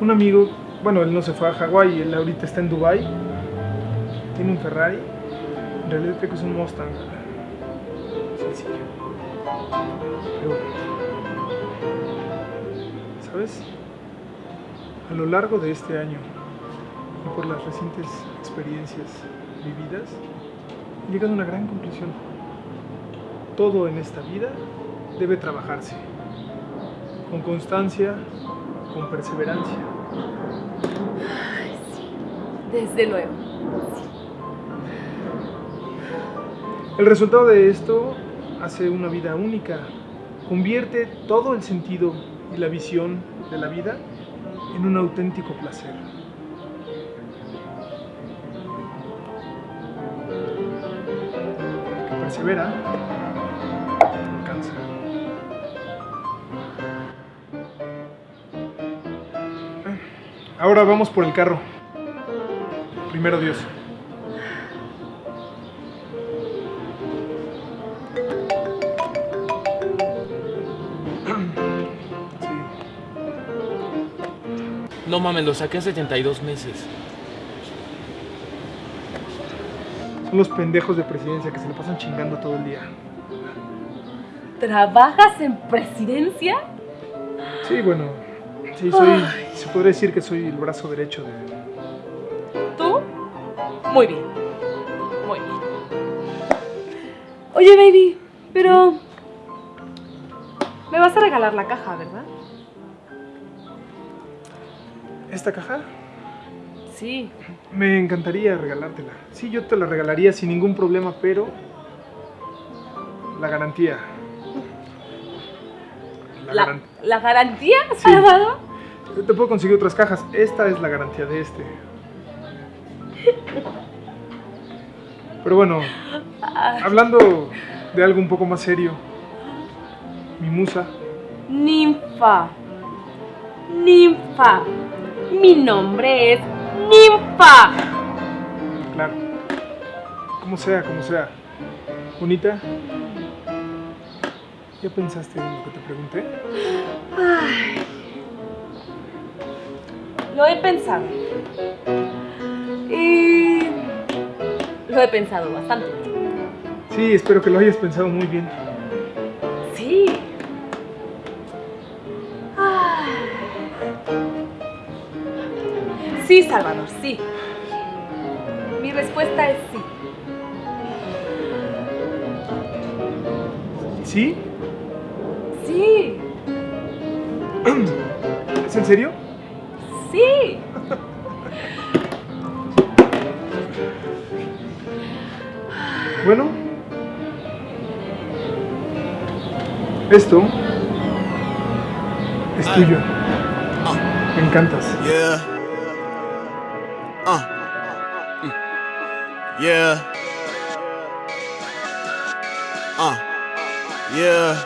Un amigo, bueno, él no se fue a Hawái, él ahorita está en Dubai. Tiene un Ferrari. En realidad creo que es un Mustang. Sencillo. Pero, ¿sabes? A lo largo de este año y por las recientes experiencias vividas, he llegado a una gran conclusión. Todo en esta vida debe trabajarse con constancia, con perseverancia. Ay, sí. Desde luego. El resultado de esto hace una vida única, convierte todo el sentido y la visión de la vida en un auténtico placer. Que persevera, alcanza. Ahora vamos por el carro. Primero Dios. No mames, lo saqué hace 72 meses. Son los pendejos de presidencia que se le pasan chingando todo el día. ¿Trabajas en presidencia? Sí, bueno. Sí, soy. Se podría decir que soy el brazo derecho de. ¿Tú? Muy bien. Muy bien. Oye, baby, pero... Me vas a regalar la caja, ¿verdad? ¿Esta caja? Sí. Me encantaría regalártela. Sí, yo te la regalaría sin ningún problema, pero. La garantía. ¿La, garan- la garantía, Sí. Salvador? Yo te puedo conseguir otras cajas. Esta es la garantía de este. Pero bueno, hablando de algo un poco más serio. Mi musa. Ninfa. Ninfa. Mi nombre es Ninfa. Claro. Como sea, como sea. Bonita. ¿Ya pensaste en lo que te pregunté? Ay. Lo he pensado. Y lo he pensado bastante. Sí, espero que lo hayas pensado muy bien. Sí, Salvador, sí. Mi respuesta es sí. ¿Sí? Sí. ¿Es en serio? Sí. Bueno. Esto es tuyo. Me encantas. Yeah. Yeah. Uh. Yeah.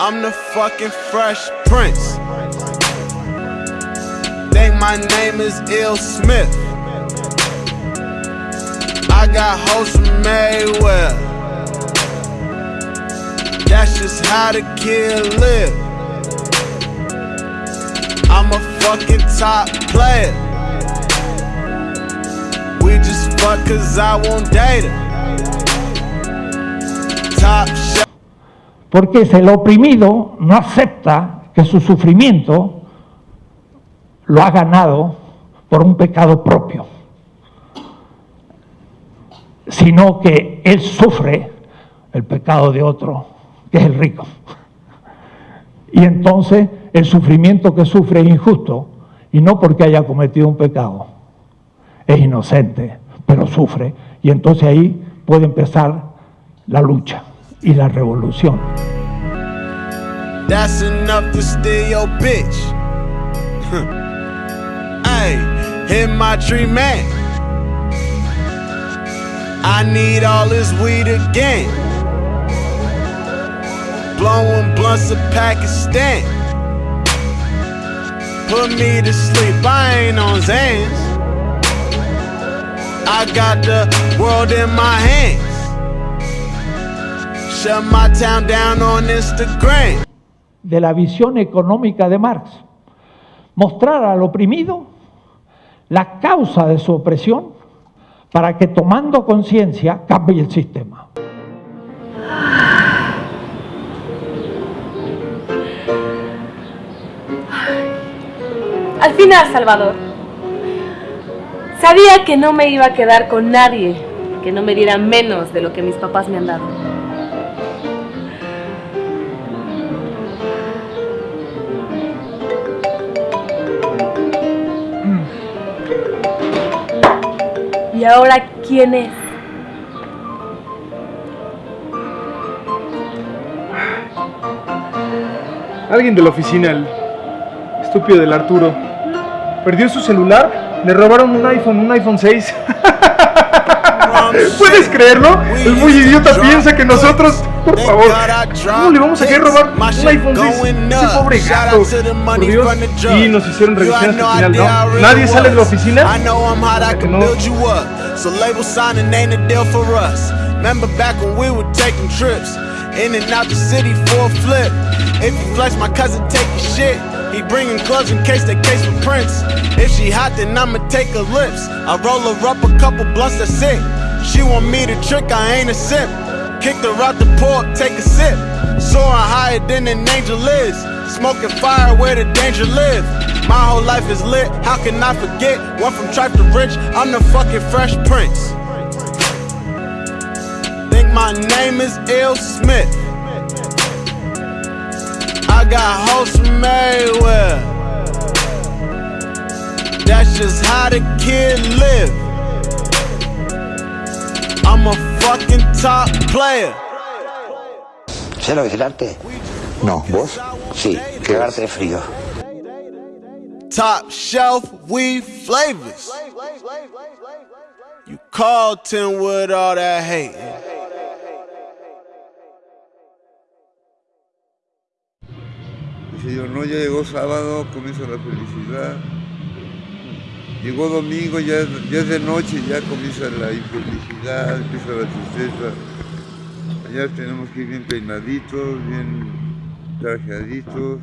I'm the fucking fresh prince. Think my name is Ill Smith. I got hoes from Mayweather. That's just how the kid live. I'm a fucking top player. We just el oprimido no acepta que su sufrimiento lo ha ganado por un pecado propio, sino que él sufre el pecado de otro, que es el rico. Y entonces el sufrimiento que sufre es injusto, y no porque haya cometido un pecado, es inocente, pero sufre, y entonces ahí puede empezar la lucha y la revolución. That's enough to steal your bitch. Hey, hit my tree man. I need all this weed again. blowing blunts in Pakistan. Put me to sleep, I ain't on Zans. I got the world in my hands. Shut my town down on Instagram. de la visión económica de Marx. Mostrar al oprimido la causa de su opresión para que tomando conciencia cambie el sistema. Al final, Salvador. Sabía que no me iba a quedar con nadie que no me diera menos de lo que mis papás me han dado. ¿Y ahora quién es? Alguien de la oficina, el estúpido del Arturo. Perdió su celular, le robaron un iPhone, un iPhone 6. ¿Puedes creerlo? El muy idiota piensa que nosotros, por favor, ¿cómo le vamos a querer robar un iPhone 6? Ese pobre gato. Por Dios. Y nos hicieron revisión hasta el final, ¿no? Nadie sale de la oficina. No- He bringing gloves in case they case for prints. If she hot, then I'ma take her lips. I roll her up a couple blunts, that's it. She want me to trick, I ain't a sip. Kicked her out the port, take a sip. Soaring higher than an angel is. Smoking fire where the danger live. My whole life is lit, how can I forget? Went from tripe to rich, I'm the fucking fresh prince. Think my name is Ill Smith. I got hoes from everywhere. That's just how the kid live. I'm a fucking top player. ¿Sé lo que es el arte? No, ¿vos? Sí, cagarte de frío. Top shelf weed flavors. You Carlton with all that hate. Dice no, ya llegó sábado, comienza la felicidad. Llegó domingo, ya, ya es de noche, ya comienza la infelicidad, empieza la tristeza. Ya tenemos que ir bien peinaditos, bien trajeaditos.